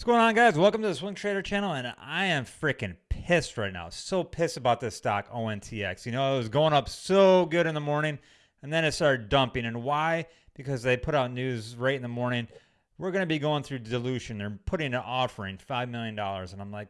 What's going on, guys? Welcome to the Swing Trader channel, and I am freaking pissed right now. So pissed about this stock, ONTX. You know, it was going up so good in the morning, and then it started dumping. And why? Because they put out news right in the morning. We're going to be going through dilution. They're putting an offering, $5 million. And I'm like,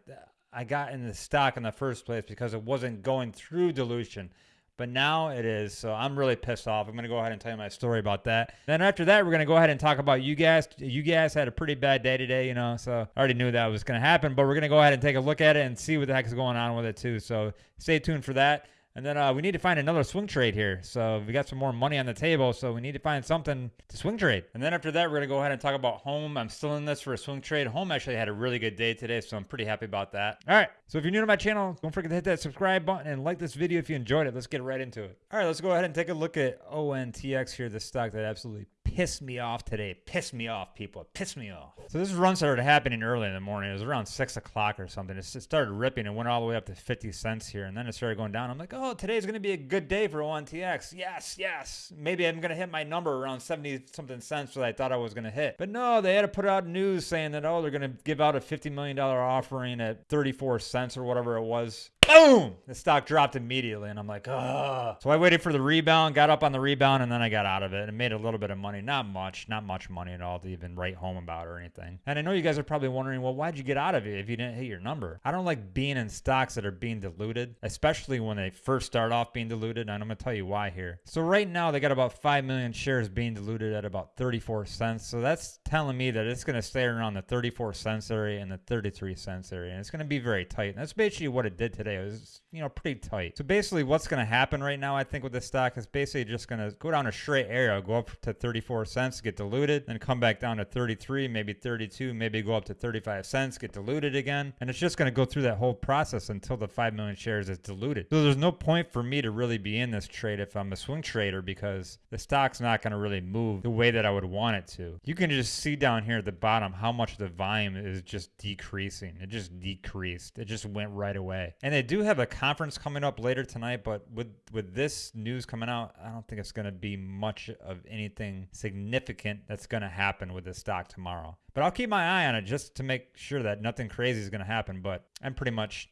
I got in the stock in the first place because it wasn't going through dilution but now it is. So I'm really pissed off. I'm going to go ahead and tell you my story about that. Then after that, we're going to go ahead and talk about you guys. You guys had a pretty bad day today, you know, so I already knew that was going to happen, but we're going to go ahead and take a look at it and see what the heck is going on with it too. So stay tuned for that. And then uh, we need to find another swing trade here. So we got some more money on the table. So we need to find something to swing trade. And then after that, we're going to go ahead and talk about home. I'm still in this for a swing trade. Home actually had a really good day today. So I'm pretty happy about that. All right. So if you're new to my channel, don't forget to hit that subscribe button and like this video if you enjoyed it. Let's get right into it. All right. Let's go ahead and take a look at ONTX here, the stock that absolutely pissed me off today. Pissed me off, people. Pissed me off. So this run started happening early in the morning. It was around 6 o'clock or something. It started ripping and went all the way up to 50 cents here. And then it started going down. I'm like, oh, today's going to be a good day for ONTX. Yes, yes. Maybe I'm going to hit my number around 70 something cents that I thought I was going to hit. But no, they had to put out news saying that, oh, they're going to give out a $50 million offering at 34 cents or whatever it was boom, the stock dropped immediately. And I'm like, oh. So I waited for the rebound, got up on the rebound, and then I got out of it and made a little bit of money. Not much, not much money at all to even write home about or anything. And I know you guys are probably wondering, well, why'd you get out of it if you didn't hit your number? I don't like being in stocks that are being diluted, especially when they first start off being diluted. And I'm going to tell you why here. So right now, they got about 5 million shares being diluted at about 34 cents. So that's telling me that it's going to stay around the 34 cents area and the 33 cents area. And it's going to be very tight. And that's basically what it did today. It was, you know, pretty tight. So basically what's going to happen right now, I think with this stock is basically just going to go down a straight arrow, go up to 34 cents, get diluted, then come back down to 33, maybe 32, maybe go up to 35 cents, get diluted again. And it's just going to go through that whole process until the 5 million shares is diluted. So there's no point for me to really be in this trade if I'm a swing trader because the stock's not going to really move the way that I would want it to. You can just see down here at the bottom how much the volume is just decreasing. It just decreased. It just went right away. And they do have a conference coming up later tonight, but with with this news coming out, I don't think it's going to be much of anything significant that's going to happen with the stock tomorrow. But I'll keep my eye on it just to make sure that nothing crazy is going to happen. But I'm pretty much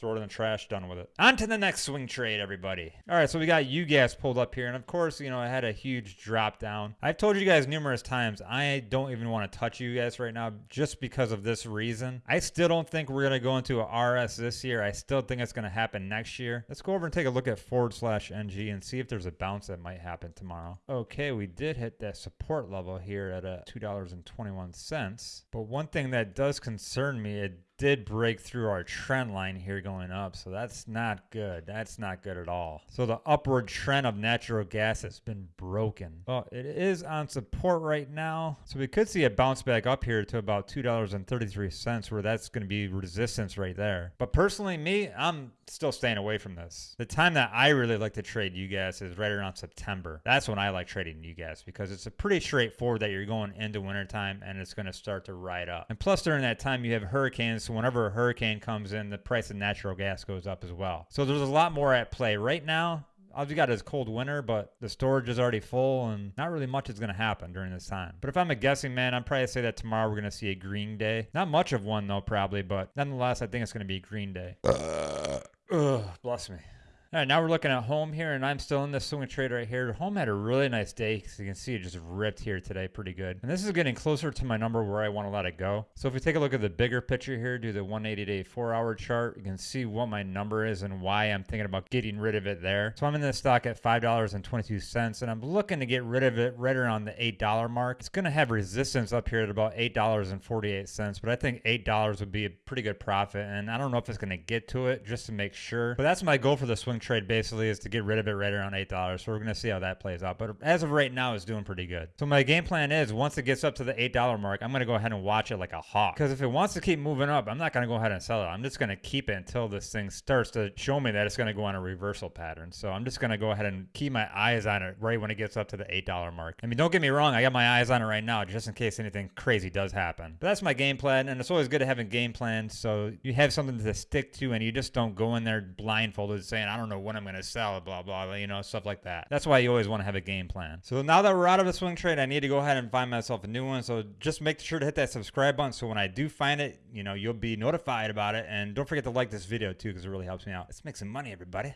throw it in the trash, done with it. On to the next swing trade, everybody. All right, so we got UGAZ pulled up here. And of course, you know, it had a huge drop down. I've told you guys numerous times, I don't even want to touch UGAZ right now just because of this reason. I still don't think we're going to go into a RS this year. I still think it's going to happen next year. Let's go over and take a look at forward slash NG and see if there's a bounce that might happen tomorrow. Okay, we did hit that support level here at uh, a $2.21. But one thing that does concern me, it did break through our trend line here going up. So that's not good. That's not good at all. So the upward trend of natural gas has been broken. Well, it is on support right now. So we could see a bounce back up here to about $2.33 where that's going to be resistance right there. But personally, me, I'm still staying away from this. The time that I really like to trade UGAZ is right around September. That's when I like trading UGAZ because it's a pretty straightforward that you're going into wintertime and it's going to start to ride up. And plus during that time you have hurricanes so whenever a hurricane comes in, the price of natural gas goes up as well. So there's a lot more at play. Right now, all you got is cold winter, but the storage is already full and not really much is going to happen during this time. But if I'm a guessing man, I'm probably say that tomorrow we're going to see a green day. Not much of one though, probably, but nonetheless, I think it's going to be a green day. Uh, ugh, bless me. All right, now we're looking at home here, and I'm still in this swing trade right here. Home had a really nice day, because you can see it just ripped here today pretty good. And this is getting closer to my number where I want to let it go. So if we take a look at the bigger picture here, do the 180-day four-hour chart, you can see what my number is and why I'm thinking about getting rid of it there. So I'm in this stock at $5.22, and I'm looking to get rid of it right around the $8 mark. It's going to have resistance up here at about $8.48, but I think $8 would be a pretty good profit, and I don't know if it's going to get to it just to make sure. But that's my goal for the swing trade basically is to get rid of it right around $8. So we're going to see how that plays out. But as of right now, it's doing pretty good. So my game plan is once it gets up to the $8 mark, I'm going to go ahead and watch it like a hawk. Because if it wants to keep moving up, I'm not going to go ahead and sell it. I'm just going to keep it until this thing starts to show me that it's going to go on a reversal pattern. So I'm just going to go ahead and keep my eyes on it right when it gets up to the $8 mark. I mean, don't get me wrong. I got my eyes on it right now just in case anything crazy does happen. But that's my game plan. And it's always good to have a game plan so you have something to stick to and you just don't go in there blindfolded saying, I don't know when I'm going to sell it, blah, blah, blah, you know, stuff like that. That's why you always want to have a game plan. So now that we're out of a swing trade, I need to go ahead and find myself a new one. So just make sure to hit that subscribe button. So when I do find it, you know, you'll be notified about it. And don't forget to like this video too, because it really helps me out. Let's make some money, everybody.